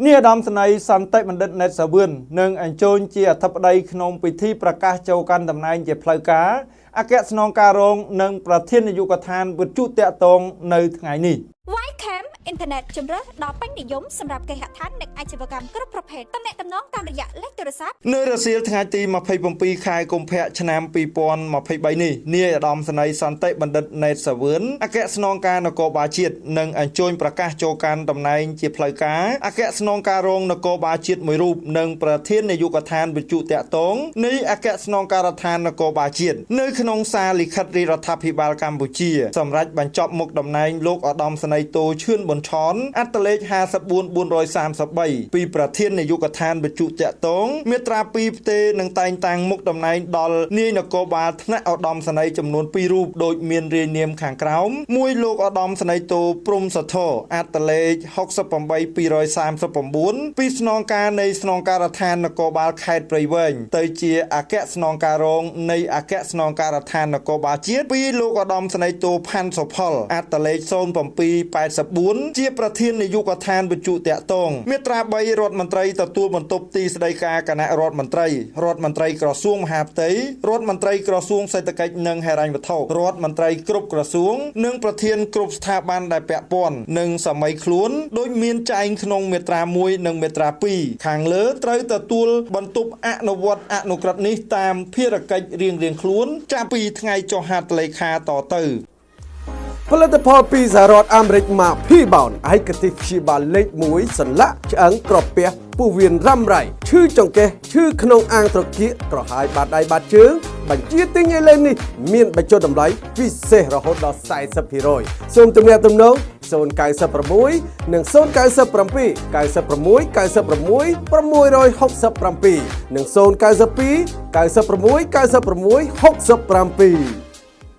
នាយឧត្តមសេនីយ៍សន្តិបណ្ឌិតណេតសាវឿននឹងអញ្ជើញជាអធិបតីក្នុងពិធីប្រកាសចូលកាន់តំណែងជាផ្លូវការអគ្គស្នងការរង និងប្រធាននាយកដ្ឋានវិទ្យុតាក់ទងនៅថ្ងៃនេះ Ycam អ៊ីនធឺណិតជំរើសដ៏ពេញនិយមសម្រាប់គេហដ្ឋាននិងអាជីវកម្មគ្រប់ប្រភេទតំណែងតំណងតាមរយៈលេខទូរស័ព្ទនៅរសៀលថ្ងៃទី27ខែកុម្ភៈឆ្នាំ2023នេះនាយឧត្តមសេនីយ៍សន្តិបណ្ឌិតណេតសាវឿនអគ្គស្នងការនគរបាលជាតិនឹងអញ្ជើញប្រកាសចូលកាន់តំណែងជាផ្លូវការអគ្គស្នងការរងនគរបាលជាតិមួយរូបនិងប្រធាននាយកដ្ឋានវិទ្យុតាក់ទងនៃអគ្គស្នងការដ្ឋាននគរបាលជាតិនៅក្នុងសារលិខិតរាជរដ្ឋាភិបាលកម្ពុជាសម្រាប់បញ្ចប់មុខតំណែងលោកឧត្តមសេនីយ៍តូឈឿនប៊ុនឆនអត្តលេខ54433ពីប្រធាននាយកដ្ឋានវិទ្យុតាក់ទងមាត្រា2ផ្ទេនឹងតែងតាំងមុខតំណែងដល់នាយនគរបាលថ្នាក់ឧត្តមសេនីយ៍ចំនួន2រូបដោយមានរាយនាមខាងក្រោមមួយលោកឧត្តមសេនីយ៍តូព្រំសធរអត្តលេខ68239ពីស្នងការនៃស្នងការដ្ឋាននគរបាលខេត្តព្រៃវែងទៅជាអគ្គស្នងការរងនៃអគ្គស្នងការដ្ឋាននគរបាលជាតិពីលោកឧត្តមសេនីយ៍តូផាន់សុផលអត្តលេខ0784ជាប្រធាននាយកដ្ឋានវិទ្យុតាក់ទងមាត្រា3រដ្ឋមន្ត្រីទទួលបន្ទុកទីស្តីការគណៈរដ្ឋមន្ត្រីរដ្ឋមន្ត្រីក្រសួងមហាផ្ទៃរដ្ឋមន្ត្រីក្រសួងសេដ្ឋកិច្ចនិងហិរញ្ញវត្ថុរដ្ឋមន្ត្រីគ្រប់ក្រសួង និងប្រធានគ្រប់ស្ថាប័នដែលពាក់ព័ន្ធនិងសម័យខ្លួនដោយមានចែងក្នុងមាត្រា1និងមាត្រា2ខាងលើត្រូវទទួលបន្ទុកអនុវត្តអនុក្រឹត្យនេះតាមភារកិច្ចរៀងៗខ្លួន ចាប់ពីថ្ងៃចុះហត្ថលេខាតទៅ ផលិតផលពីសហរដ្ឋអាមេរិកមក P-bound ឯកទេសព្យាបាលលេខ1សន្លាក់ឆ្អឹងក្រពះពោះវៀនរ៉ាំរ៉ៃឈឺចង្កេះឈឺក្នុងអាងត្រគាកក្រហាយបាតដៃបាតជើងបញ្ជាទិញឥឡូវនេះមានបញ្ចុះតម្លៃពិសេសរហូតដល់40%សូមទំនាក់ទំនង096និង097 96 96 667និង092 96 96 67